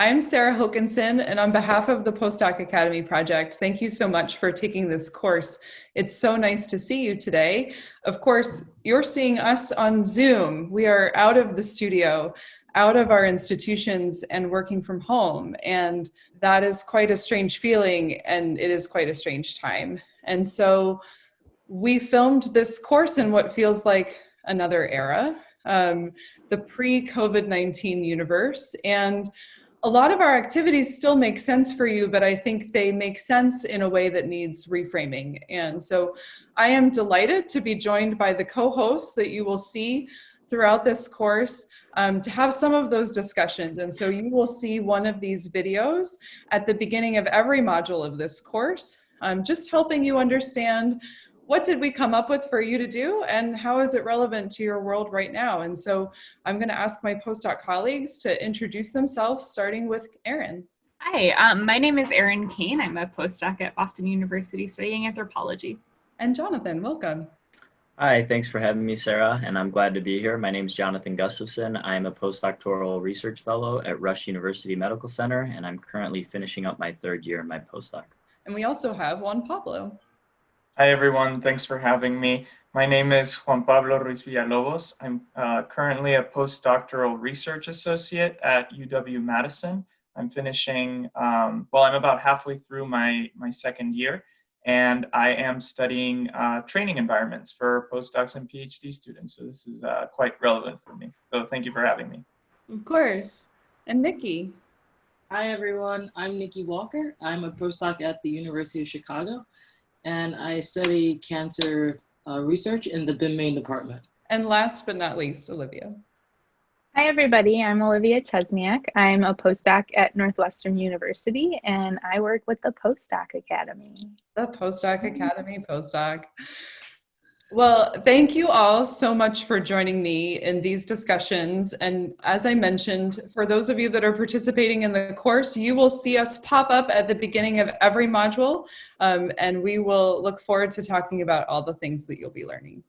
I'm Sarah Hokanson, and on behalf of the Postdoc Academy Project, thank you so much for taking this course. It's so nice to see you today. Of course, you're seeing us on Zoom. We are out of the studio, out of our institutions, and working from home. And that is quite a strange feeling, and it is quite a strange time. And so we filmed this course in what feels like another era, um, the pre-COVID-19 universe. And a lot of our activities still make sense for you, but I think they make sense in a way that needs reframing. And so I am delighted to be joined by the co-hosts that you will see throughout this course um, to have some of those discussions. And so you will see one of these videos at the beginning of every module of this course, um, just helping you understand what did we come up with for you to do and how is it relevant to your world right now? And so I'm gonna ask my postdoc colleagues to introduce themselves, starting with Erin. Hi, um, my name is Erin Kane. I'm a postdoc at Boston University studying anthropology. And Jonathan, welcome. Hi, thanks for having me, Sarah, and I'm glad to be here. My name is Jonathan Gustafson. I'm a postdoctoral research fellow at Rush University Medical Center, and I'm currently finishing up my third year in my postdoc. And we also have Juan Pablo. Hi, everyone. Thanks for having me. My name is Juan Pablo Ruiz Villalobos. I'm uh, currently a postdoctoral research associate at UW-Madison. I'm finishing, um, well, I'm about halfway through my, my second year, and I am studying uh, training environments for postdocs and PhD students. So this is uh, quite relevant for me. So thank you for having me. Of course. And Nikki. Hi, everyone. I'm Nikki Walker. I'm a postdoc at the University of Chicago and I study cancer uh, research in the Ben May department. And last but not least, Olivia. Hi, everybody. I'm Olivia Chesniak. I'm a postdoc at Northwestern University, and I work with the Postdoc Academy. The Postdoc Academy postdoc. Well, thank you all so much for joining me in these discussions. And as I mentioned, for those of you that are participating in the course, you will see us pop up at the beginning of every module, um, and we will look forward to talking about all the things that you'll be learning.